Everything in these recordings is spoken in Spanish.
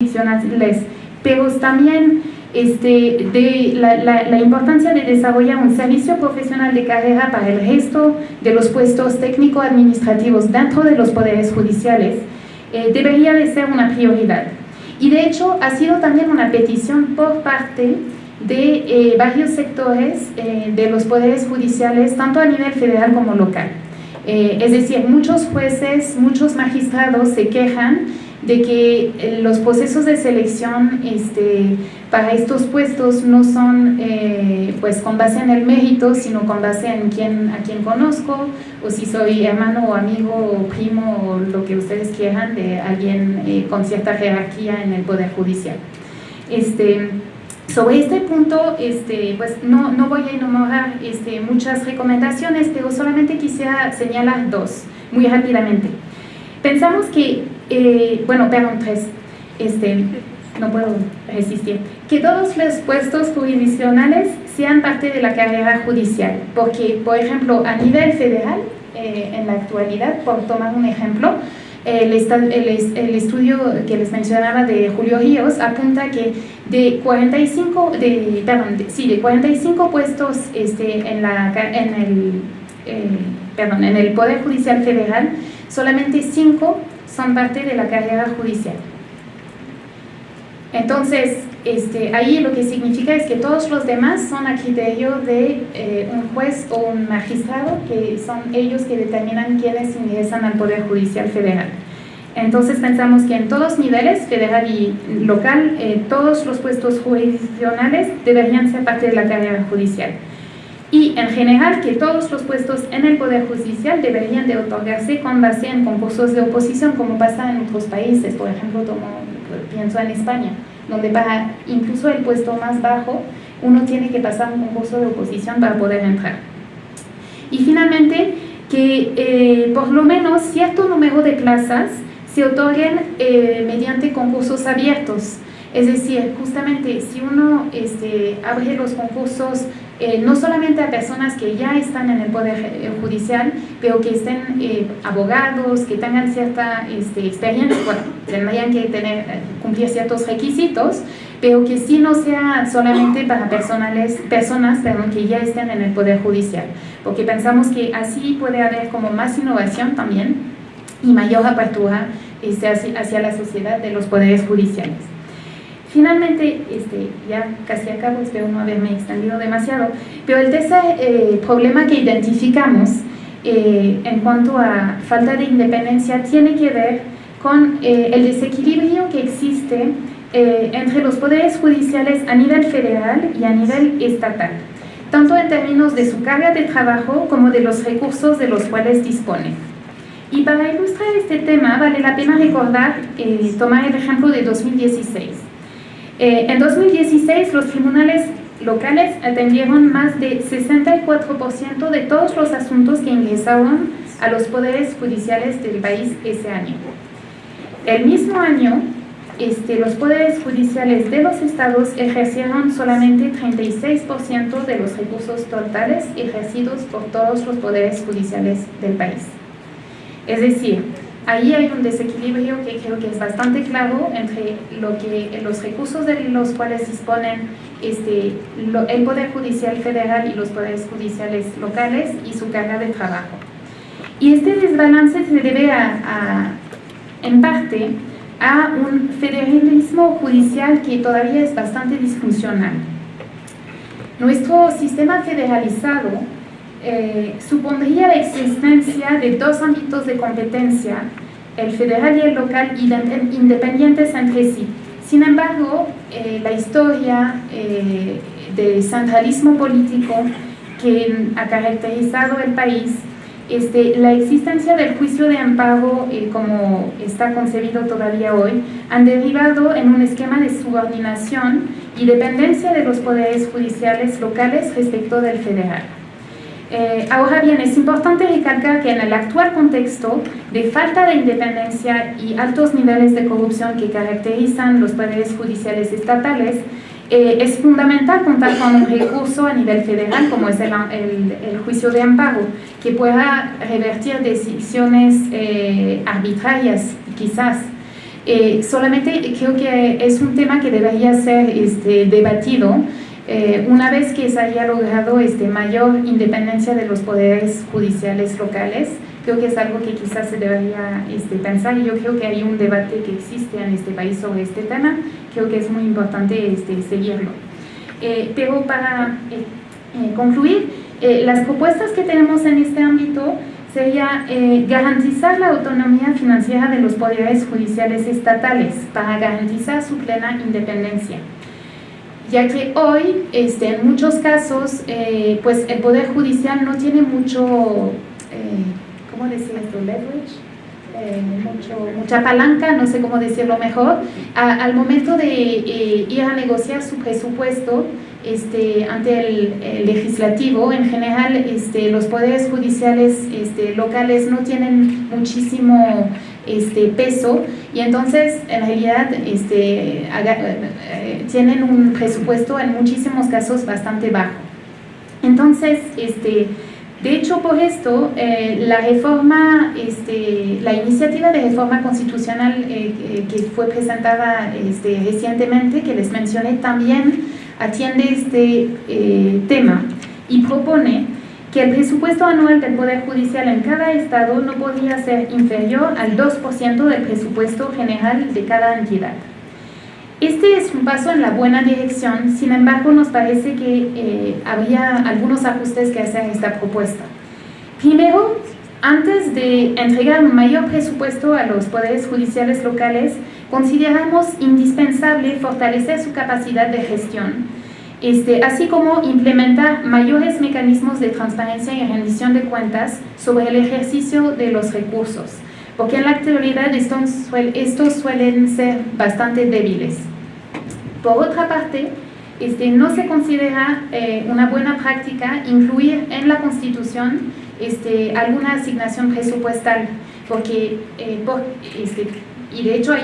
jurisdiccionales, pero también este, de la, importancia de desarrollar un servicio profesional de carrera para el resto de los puestos técnico-administrativos dentro de los poderes judiciales eh, debería de ser una prioridad. Y de hecho ha sido también una petición por parte de eh, varios sectores eh, de los poderes judiciales, tanto a nivel federal como local. es decir, muchos jueces, muchos magistrados se quejan de que eh, los procesos de selección este, para estos puestos no son eh, pues con base en el mérito, sino con base en quién, a quién conozco, o si soy hermano o amigo o primo o lo que ustedes quieran de alguien eh, con cierta jerarquía en el Poder Judicial. Este, sobre este punto, este, pues no, no voy a enumerar este, muchas recomendaciones, pero solamente quisiera señalar dos, muy rápidamente. Pensamos que, eh, bueno, perdón, tres, este, no puedo resistir, que todos los puestos jurisdiccionales sean parte de la carrera judicial, porque, por ejemplo, a nivel federal, eh, en la actualidad, por tomar un ejemplo, el, estudio que les mencionaba de Julio Ríos apunta que de 45, de, perdón, sí, de 45 puestos este, en, la, en, el, eh, perdón, en el Poder Judicial Federal, solamente cinco son parte de la carrera judicial. Entonces, este, ahí lo que significa es que todos los demás son a criterio de eh, un juez o un magistrado, que son ellos que determinan quiénes ingresan al Poder Judicial Federal. Entonces pensamos que en todos niveles, federal y local, eh, todos los puestos jurisdiccionales deberían ser parte de la carrera judicial y en general que todos los puestos en el Poder Judicial deberían de otorgarse con base en concursos de oposición como pasa en otros países, por ejemplo, como, pienso en España, donde para incluso el puesto más bajo uno tiene que pasar un concurso de oposición para poder entrar. Y finalmente, que eh, por lo menos cierto número de plazas se otorguen eh, mediante concursos abiertos. Es decir, justamente si uno este, abre los concursos eh, no solamente a personas que ya están en el Poder eh, Judicial, pero que estén eh, abogados, que tengan cierta este, experiencia, bueno, tendrían que tener, cumplir ciertos requisitos, pero que sí no sea solamente para personales, personas que ya estén en el Poder Judicial, porque pensamos que así puede haber como más innovación también y mayor apertura este, hacia la sociedad de los poderes judiciales. Finalmente, este, ya casi acabo, espero no haberme extendido demasiado, pero el tercer eh, problema que identificamos eh, en cuanto a falta de independencia tiene que ver con eh, el desequilibrio que existe entre los poderes judiciales a nivel federal y a nivel estatal, tanto en términos de su carga de trabajo como de los recursos de los cuales disponen. Y para ilustrar este tema vale la pena recordar, tomar el ejemplo de 2016. Eh, en 2016 los tribunales locales atendieron más de 64% de todos los asuntos que ingresaron a los poderes judiciales del país ese año. El mismo año, este, los poderes judiciales de los estados ejercieron solamente 36% de los recursos totales ejercidos por todos los poderes judiciales del país. Es decir, ahí hay un desequilibrio que creo que es bastante claro entre lo que, los recursos de los cuales disponen este, el Poder Judicial Federal y los poderes judiciales locales y su carga de trabajo. Y este desbalance se debe a, en parte a un federalismo judicial que todavía es bastante disfuncional. Nuestro sistema federalizado eh, supondría la existencia de dos ámbitos de competencia, el federal y el local, independientes entre sí. Sin embargo, eh, la historia eh, del centralismo político que ha caracterizado el país, este, la existencia del juicio de amparo, como está concebido todavía hoy, han derivado en un esquema de subordinación y dependencia de los poderes judiciales locales respecto del federal. Eh, ahora bien, es importante recalcar que en el actual contexto de falta de independencia y altos niveles de corrupción que caracterizan los poderes judiciales estatales, eh, es fundamental contar con un recurso a nivel federal como es el, juicio de amparo, que pueda revertir decisiones eh, arbitrarias, quizás. Eh, solamente creo que es un tema que debería ser este, debatido eh, una vez que se haya logrado este, mayor independencia de los poderes judiciales locales, creo que es algo que quizás se debería este, pensar. Y yo creo que hay un debate que existe en este país sobre este tema, creo que es muy importante este, seguirlo. Eh, pero para eh, concluir, las propuestas que tenemos en este ámbito sería garantizar la autonomía financiera de los poderes judiciales estatales para garantizar su plena independencia ya que hoy, este, en muchos casos, eh, pues el Poder Judicial no tiene mucho, eh, ¿cómo decir esto? Leverage. Eh, mucha palanca, no sé cómo decirlo mejor, al momento de ir a negociar su presupuesto este, ante el, legislativo, en general este, los poderes judiciales este, locales no tienen muchísimo este, peso y entonces en realidad este, eh, tienen un presupuesto en muchísimos casos bastante bajo. Entonces, este, de hecho, por esto, eh, la reforma, este, la iniciativa de reforma constitucional eh, que fue presentada este, recientemente, que les mencioné, también atiende este tema y propone que el presupuesto anual del Poder Judicial en cada estado no podía ser inferior al 2% del presupuesto general de cada entidad. Este es un paso en la buena dirección, sin embargo nos parece que eh, había algunos ajustes que hacer a esta propuesta. Primero, antes de entregar un mayor presupuesto a los poderes judiciales locales, consideramos indispensable fortalecer su capacidad de gestión este, así como implementar mayores mecanismos de transparencia y rendición de cuentas sobre el ejercicio de los recursos, porque en la actualidad estos, suelen ser bastante débiles. Por otra parte, este, no se considera eh, una buena práctica incluir en la Constitución este, alguna asignación presupuestal, porque, eh, este, y de hecho hay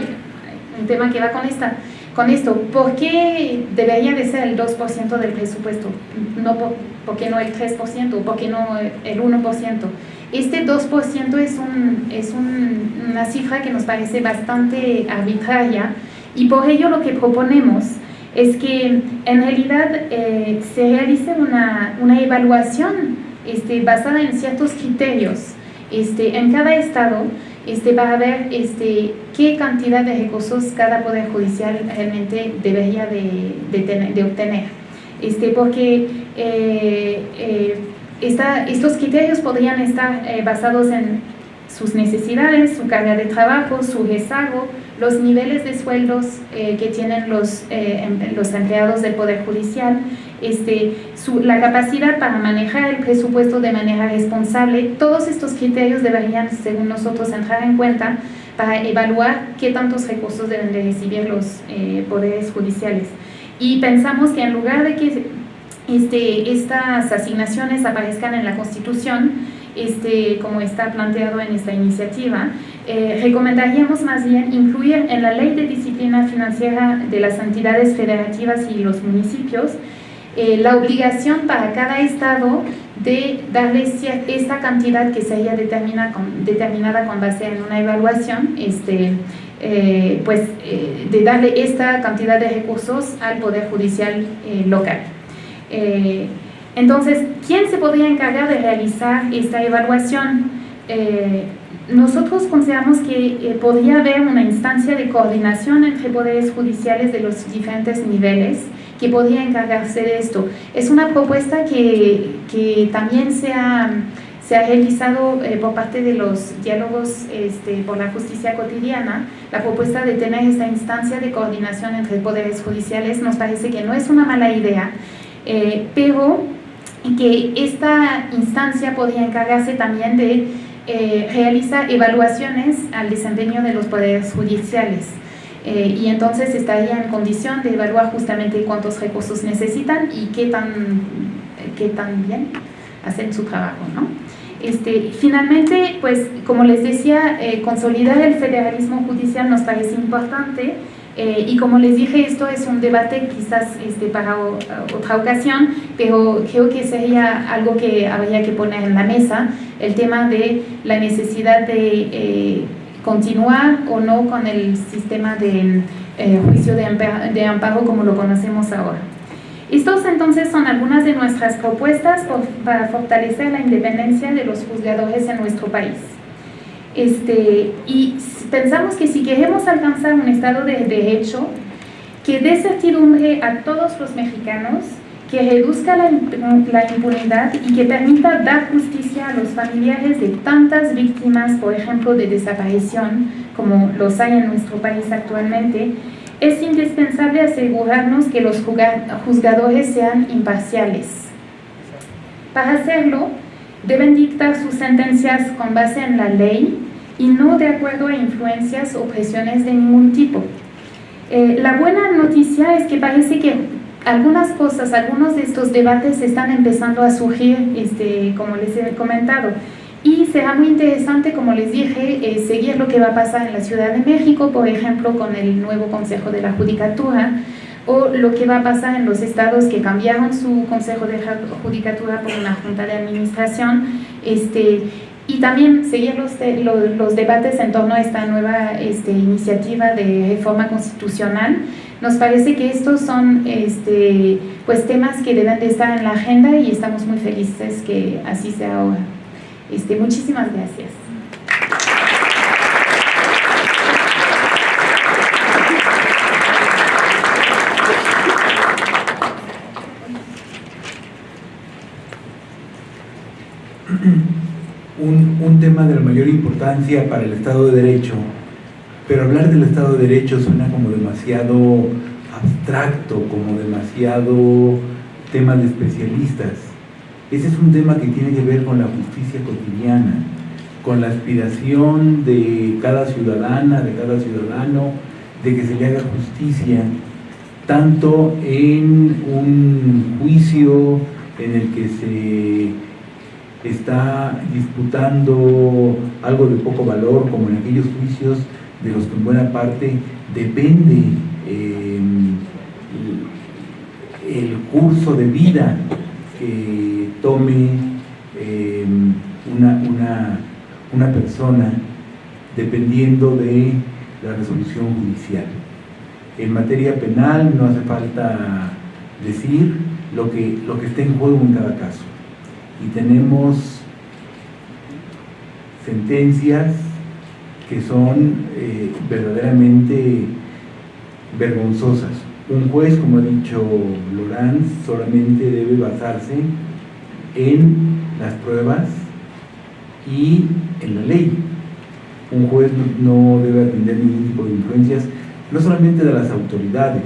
un tema que va con esta, con esto, ¿por qué debería de ser el 2% del presupuesto? No, por, qué no el 3%? ¿Por qué no el 1%? Este 2% es, un, es una cifra que nos parece bastante arbitraria y por ello lo que proponemos es que en realidad eh, se realice una, una evaluación este, basada en ciertos criterios este, en cada estado este, ver este, qué cantidad de recursos cada Poder Judicial realmente debería de, de, obtener. Este, porque eh, eh, estos criterios podrían estar eh, basados en sus necesidades, su carga de trabajo, su rezago, los niveles de sueldos que tienen los, em, los empleados del Poder Judicial, este, la capacidad para manejar el presupuesto de manera responsable, todos estos criterios deberían, según nosotros, entrar en cuenta para evaluar qué tantos recursos deben de recibir los eh, poderes judiciales. Y pensamos que en lugar de que este, estas asignaciones aparezcan en la Constitución, este, como está planteado en esta iniciativa, eh, recomendaríamos más bien incluir en la Ley de Disciplina Financiera de las entidades federativas y los municipios eh, la obligación para cada estado de darle esta cantidad que se haya determinada con, determinada con base en una evaluación, este, eh, pues eh, de darle esta cantidad de recursos al Poder Judicial local. entonces, ¿quién se podría encargar de realizar esta evaluación? nosotros consideramos que podría haber una instancia de coordinación entre poderes judiciales de los diferentes niveles que podría encargarse de esto. Es una propuesta que, que también se ha, se ha realizado eh, por parte de los diálogos este, por la justicia cotidiana. La propuesta de tener esta instancia de coordinación entre poderes judiciales nos parece que no es una mala idea, eh, pero que esta instancia podría encargarse también de eh, realizar evaluaciones al desempeño de los poderes judiciales. Eh, y entonces estaría en condición de evaluar justamente cuántos recursos necesitan y qué tan, qué tan bien hacen su trabajo. ¿no? Este, finalmente, pues como les decía, eh, consolidar el federalismo judicial nos parece importante eh, y como les dije, esto es un debate quizás este, para otra ocasión, pero creo que sería algo que habría que poner en la mesa, el tema de la necesidad de continuar o no con el sistema de eh, juicio de amparo como lo conocemos ahora. Estos entonces son algunas de nuestras propuestas para fortalecer la independencia de los juzgadores en nuestro país. Este, y pensamos que si queremos alcanzar un Estado de Derecho que dé certidumbre a todos los mexicanos, que reduzca la, la, impunidad y que permita dar justicia a los familiares de tantas víctimas, por ejemplo, de desaparición, como los hay en nuestro país actualmente, es indispensable asegurarnos que los juzgadores sean imparciales. Para hacerlo, deben dictar sus sentencias con base en la ley y no de acuerdo a influencias o presiones de ningún tipo. Eh, la buena noticia es que parece que algunas cosas, algunos de estos debates están empezando a surgir, este, como les he comentado, y será muy interesante, como les dije, eh, seguir lo que va a pasar en la Ciudad de México, por ejemplo, con el nuevo Consejo de la Judicatura, o lo que va a pasar en los estados que cambiaron su Consejo de Judicatura por una Junta de Administración, este, y también seguir los, los, debates en torno a esta nueva este, iniciativa de reforma constitucional. Nos parece que estos son este, pues, temas que deben de estar en la agenda y estamos muy felices que así sea ahora. Este, muchísimas gracias. Un, un, tema de la mayor importancia para el Estado de Derecho, pero hablar del Estado de Derecho suena como demasiado abstracto, como demasiado tema de especialistas. Ese es un tema que tiene que ver con la justicia cotidiana, con la aspiración de cada ciudadana, de cada ciudadano, de que se le haga justicia, tanto en un juicio en el que se está disputando algo de poco valor, como en aquellos juicios de los que en buena parte depende eh, el curso de vida que tome eh, una, una, persona dependiendo de la resolución judicial. En materia penal no hace falta decir lo que, lo que está en juego en cada caso. Y tenemos sentencias que son eh, verdaderamente vergonzosas. Un juez, como ha dicho Lorenz, solamente debe basarse en las pruebas y en la ley. Un juez no, debe atender ningún tipo de influencias, no solamente de las autoridades,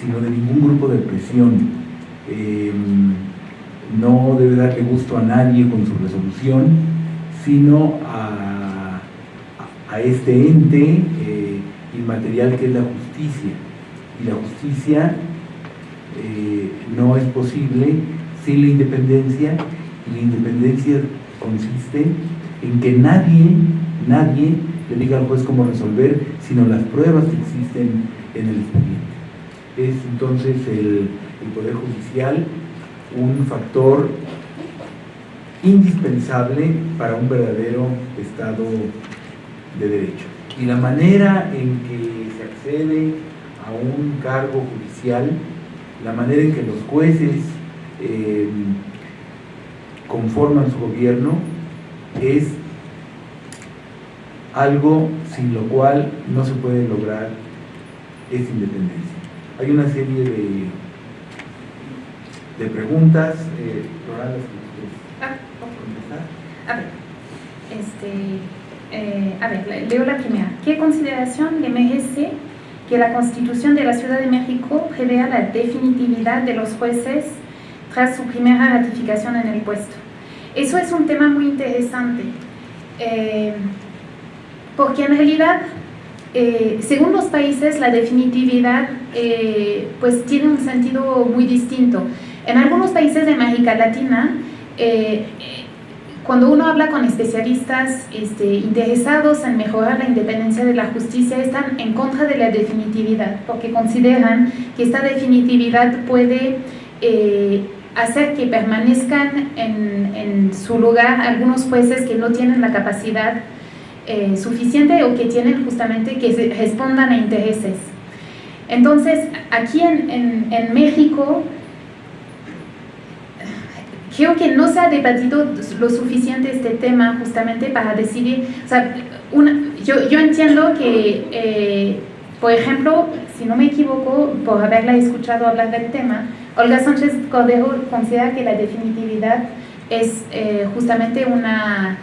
sino de ningún grupo de presión. Em, no debe darle gusto a nadie con su resolución, sino a, a este ente eh, inmaterial que es la justicia. Y la justicia eh, no es posible sin la independencia, y la independencia consiste en que nadie, nadie le diga al juez cómo resolver, sino las pruebas que existen en el expediente. Es entonces el, el Poder Judicial un factor indispensable para un verdadero Estado de Derecho. Y la manera en que se accede a un cargo judicial, la manera en que los jueces eh, conforman su gobierno es algo sin lo cual no se puede lograr esa independencia. Hay una serie de, de preguntas, eh, ah, A ver, este, eh, a ver, leo la primera. ¿Qué consideración le merece que la Constitución de la Ciudad de México prevea la definitividad de los jueces tras su primera ratificación en el puesto. Eso es un tema muy interesante, eh, porque en realidad, eh, según los países, la definitividad eh, pues tiene un sentido muy distinto. En algunos países de América Latina, cuando uno habla con especialistas este, interesados en mejorar la independencia de la justicia, están en contra de la definitividad, porque consideran que esta definitividad puede hacer que permanezcan en, su lugar algunos jueces que no tienen la capacidad eh, suficiente o que tienen justamente que respondan a intereses. Entonces, aquí en, en, México, creo que no se ha debatido lo suficiente este tema justamente para decidir, o sea, yo, yo, entiendo que, eh, por ejemplo, si no me equivoco, por haberla escuchado hablar del tema, Olga Sánchez Cordero considera que la definitividad es eh, justamente una,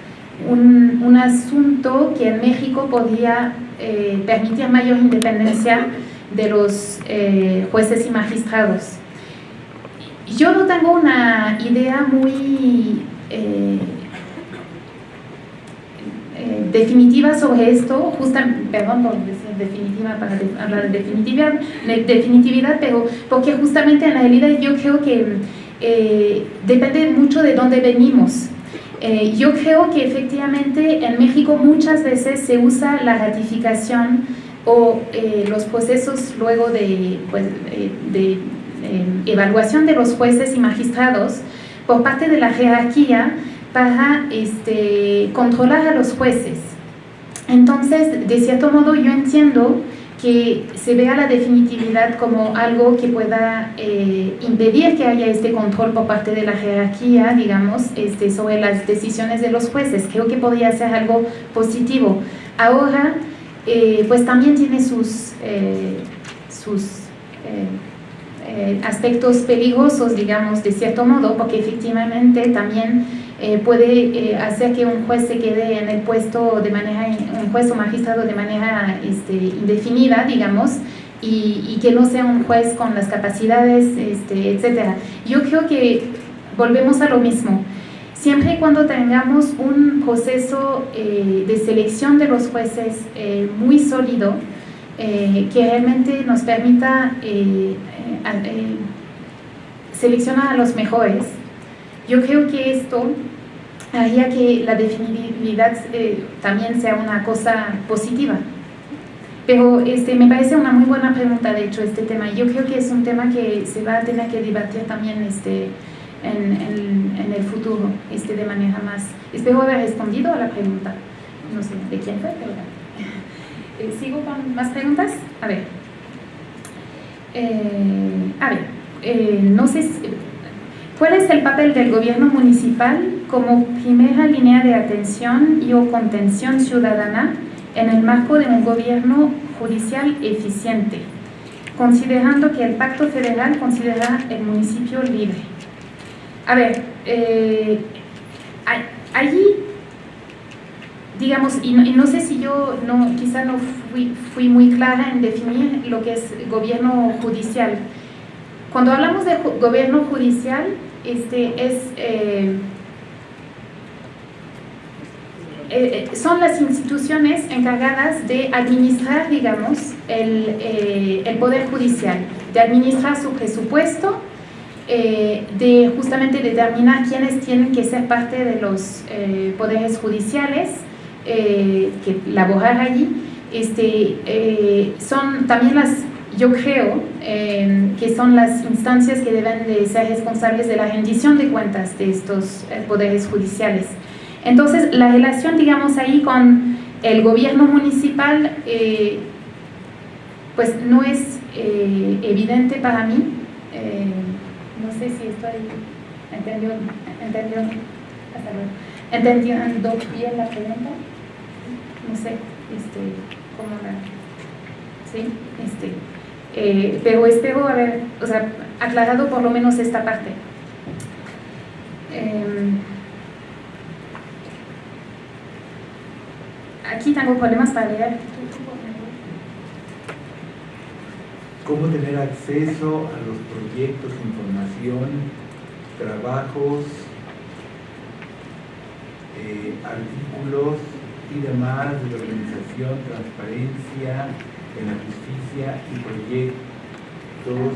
un, un, asunto que en México podría eh, permitir mayor independencia de los eh, jueces y magistrados. Yo no tengo una idea muy eh, eh, definitiva sobre esto, perdón por decir definitiva para hablar de definitividad, de definitividad, pero porque justamente en realidad yo creo que depende mucho de dónde venimos. yo creo que efectivamente en México muchas veces se usa la ratificación o eh, los procesos luego de, pues, eh, de eh, evaluación de los jueces y magistrados por parte de la jerarquía para este, controlar a los jueces. Entonces, de cierto modo, yo entiendo que se vea la definitividad como algo que pueda impedir que haya este control por parte de la jerarquía, digamos, este, sobre las decisiones de los jueces. Creo que podría ser algo positivo. Ahora, eh, pues también tiene sus, eh, sus eh, aspectos peligrosos, digamos, de cierto modo, porque efectivamente también puede hacer que un juez se quede en el puesto de manera, un juez o magistrado de manera este, indefinida, digamos, y, que no sea un juez con las capacidades, este, etc. Yo creo que volvemos a lo mismo siempre y cuando tengamos un proceso eh, de selección de los jueces eh, muy sólido, eh, que realmente nos permita seleccionar a los mejores, yo creo que esto haría que la definibilidad también sea una cosa positiva. Pero este, me parece una muy buena pregunta, de hecho, este tema. Yo creo que es un tema que se va a tener que debatir también este, en, en, el futuro este, de manera más... Espero haber respondido a la pregunta. No sé de quién fue, pero... Eh, ¿Sigo con más preguntas? A ver. Eh, a ver, eh, no sé... ¿Cuál es el papel del gobierno municipal como primera línea de atención y o contención ciudadana en el marco de un gobierno judicial eficiente, considerando que el pacto federal considera el municipio libre? A ver, allí, digamos, y no, sé si yo no, quizá no fui, muy clara en definir lo que es gobierno judicial. Cuando hablamos de gobierno judicial, este es... Eh, eh, son las instituciones encargadas de administrar, digamos, el, el Poder Judicial, de administrar su presupuesto, eh, de justamente determinar quiénes tienen que ser parte de los eh, poderes judiciales eh, que laborar allí. Este, son también las, yo creo, que son las instancias que deben de ser responsables de la rendición de cuentas de estos poderes judiciales. Entonces, la relación, digamos, ahí con el gobierno municipal, pues no es evidente para mí no sé si estoy entendiendo, entendiendo bien la pregunta. No sé este, cómo la... Sí, este, eh, pero espero haber o sea, aclarado por lo menos esta parte. Em, aquí tengo problemas para leer. Cómo tener acceso a los proyectos, información, trabajos, eh, artículos y demás de la organización, transparencia en la justicia y proyectos